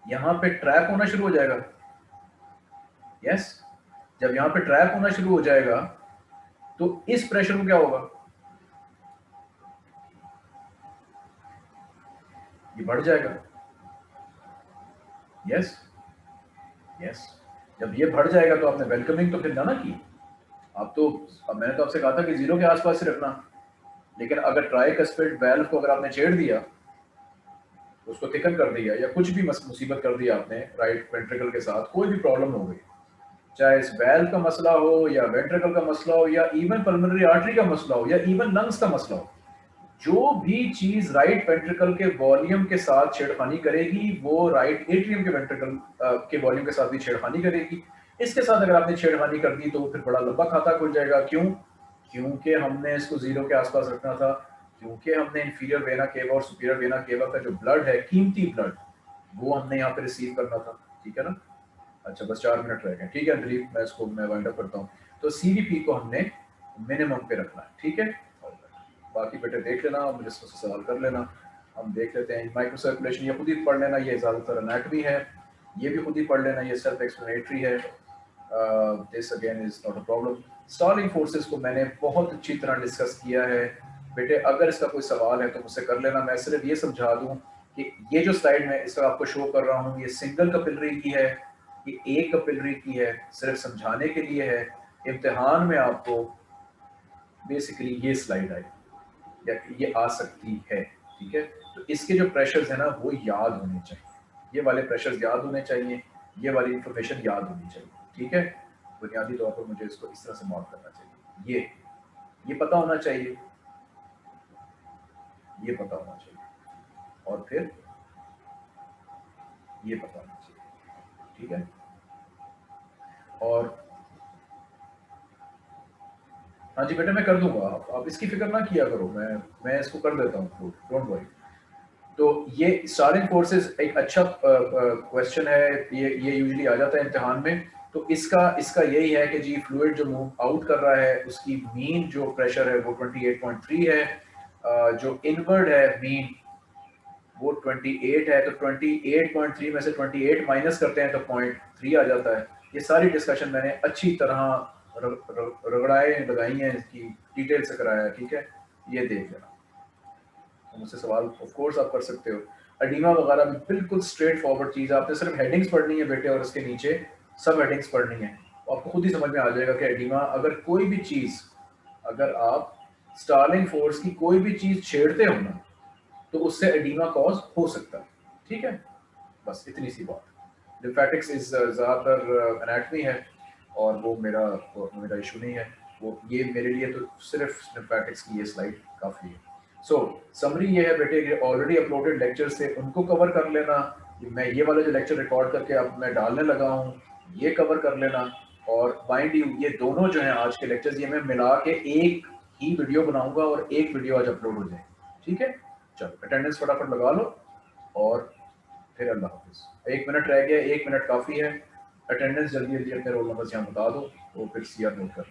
यहाँ पे ट्रैप होना शुरू हो जाएगा यस yes? जब यहाँ पे ट्रैप होना शुरू हो जाएगा तो इस प्रेशर को क्या होगा ये बढ़ जाएगा यस yes? Yes yes. जब ये बढ़ जाएगा तो आपने वेलकमिंग तो फिर ना ना की आप तो अब मैंने तो आपसे कहा था कि ज़ीरो के आसपास ही रखना लेकिन अगर ट्राई कस्पेड वेल्व को अगर आपने छेड़ दिया, उसको थिकन कर दिया या कुछ भी मुसीबत कर दिया आपने राइट वेंट्रिकल के साथ, कोई भी प्रॉब्लम हो गई, चाहे इस वेल्व का मसला हो या वेंट्रिकल का मसला हो या इवन पल्मोनरी आर्टरी का मसला हो या इवन लंग्स का मसला हो, जो भी चीज़ राइट वेंट्रिकल के वॉल्यूम के साथ छेड़खानी करेगी, वो राइट एट्रियम के वेंट्रिकल के वॉल्यूम के साथ भी छेड़खानी करेगी। इसके साथ अगर आपने छेड़खानी कर दी तो फिर बड़ा लंबा खाता खुल जाएगा। क्यों? क्योंकि हमने इसको ज़ीरो के आसपास रखना था, क्योंकि हमने इन्फीरियर वेना केवा और सुपीरियर वेना केवा का जो ब्लड है, कीमती ब्लड वो हमने यहाँ पे रिसीव करना था, ठीक है ना? अच्छा बस चार मिनट रह गए, ठीक है दिलीप मैं इसको, मैं वाइंड अप करता हूँ। तो सी को हमने मिनिमम पे रखना है, ठीक है? बाकी बेटे देख लेना मुझे इसको सवाल कर लेना। हम देख लेते हैं माइक्रो सर्कुलेशन ये खुद ही पढ़ लेना, ये ज़्यादातर अनेटमी है, ये भी खुद ही पढ़ लेना, ये सेल्फ एक्सप्लेनेटरी है this again is not a problem Starling forces को मैंने बहुत अच्छी तरह डिस्कस किया है। बेटे, अगर इसका कोई सवाल है तो मुझसे कर लेना। मैं सिर्फ़ ये समझा दूँ कि ये जो स्लाइड में इसका आपको शो कर रहा हूँ, ये सिंगल कपिलरी की है, ये एक कपिलरी की है, सिर्फ़ समझाने के लिए है। इम्तिहान में आपको बेसिकली ये स्लाइड आई, या ये आ सकती है, ठीक है? तो इसके जो प्रेशर्स है ना, वो याद होने चाहिए। ये वाले प्रेशर्स याद होने चाहिए, ये वाली इंफॉर्मेशन याद होनी चाहिए, ठीक है? बुनियादी तौर पर मुझे इसको इस तरह से मॉड करना चाहिए। ये ये पता होना चाहिए। ये पता होना चाहिए। और फिर ये पता होना चाहिए। ठीक है? और हाँ जी बेटा मैं कर दूँगा। आप, आप इसकी फ़िक्र ना किया करो। मैं मैं इसको कर देता हूँ डोंट वरी तो ये स्टारिंग फोर्सेस एक अच्छा क्वेश्चन है। ये ये यूजुअली आ जाता है इम्तिहान में। तो इसका इसका यही है कि जी फ्लूड जो मूव आउट कर रहा है, उसकी मीन जो प्रेशर है वो 28.3 है जो इनवर्ड है मीन वो 28 है तो 28.3 में से 28 माइनस करते हैं तो पॉइंट थ्री आ जाता है। ये सारी डिस्कशन मैंने अच्छी तरह रगड़ाए, लगाई हैं, इसकी डिटेल से कराया, ठीक है? ये देख लेना। मुझसे सवाल ऑफ़ कोर्स आप कर सकते हो। अडीमा वगैरह बिल्कुल स्ट्रेट फॉरवर्ड चीज़ आपने सिर्फ़ हेडिंग्स पढ़नी है बेटे और उसके नीचे। सब हेडिंग्स पढ़नी है। आपको खुद ही समझ में आ जाएगा कि एडिमा अगर कोई भी चीज़ अगर आप स्टार्लिंग फोर्स की कोई भी चीज़ छेड़ते हो ना तो उससे एडिमा कॉज हो सकता है। ठीक है? बस इतनी सी बात। लिम्फेटिक्स इज़ ज़्यादातर एनाटमी है और वो मेरा वो मेरा इशू नहीं है। वो ये मेरे लिए तो सिर्फ़ लिम्फेटिक्स की ये स्लाइड काफ़ी है। सो so, समरी ये है बेटे ऑलरेडी अपलोडेड लेक्चर से उनको कवर कर लेना। मैं ये वाला जो लेक्चर रिकॉर्ड करके अब मैं डालने लगा हूँ ये कवर कर लेना और माइंड यू ये दोनों जो है आज के लेक्चर्स ये मैं मिला के एक ही वीडियो बनाऊँगा और एक वीडियो आज अपलोड हो जाए। ठीक है? चलो अटेंडेंस फटाफट लगा लो और फिर अल्लाह हाफिज। एक मिनट रह गया, एक मिनट काफ़ी है। अटेंडेंस जल्दी जल्दी अपने रोल नंबर यहाँ बता दो, वो फिर सी नोट कर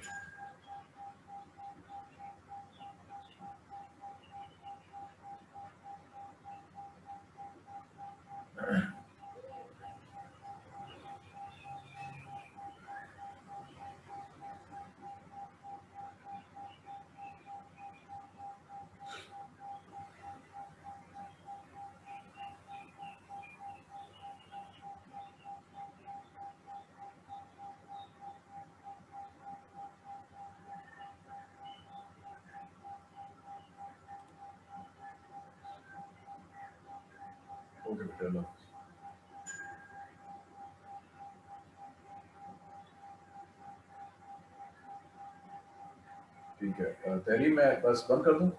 ठीक है। तहरीर मैं बस बंद कर दूँ?